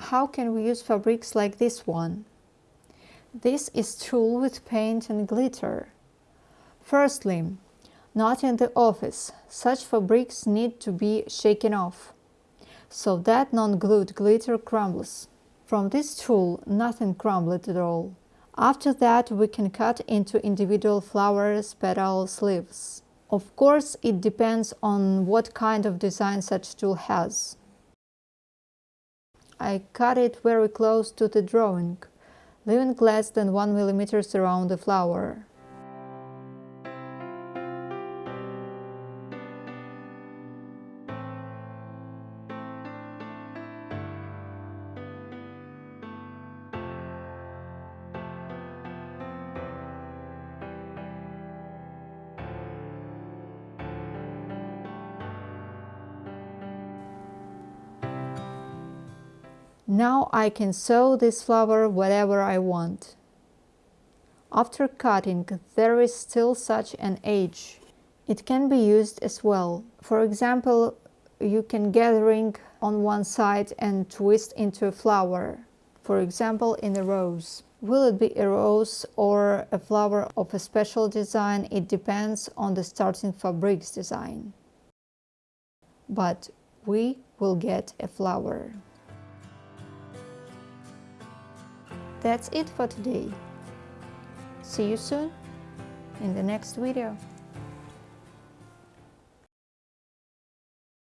how can we use fabrics like this one? This is tulle with paint and glitter. Firstly, not in the office. Such fabrics need to be shaken off, so that non-glued glitter crumbles. From this tulle, nothing crumbled at all. After that, we can cut into individual flowers, petals, leaves. Of course, it depends on what kind of design such tulle has. I cut it very close to the drawing, leaving less than 1 mm around the flower. Now I can sew this flower whatever I want. After cutting, there is still such an edge. It can be used as well. For example, you can gathering on one side and twist into a flower. For example, in a rose. Will it be a rose or a flower of a special design? It depends on the starting fabrics design. But we will get a flower. That's it for today. See you soon in the next video.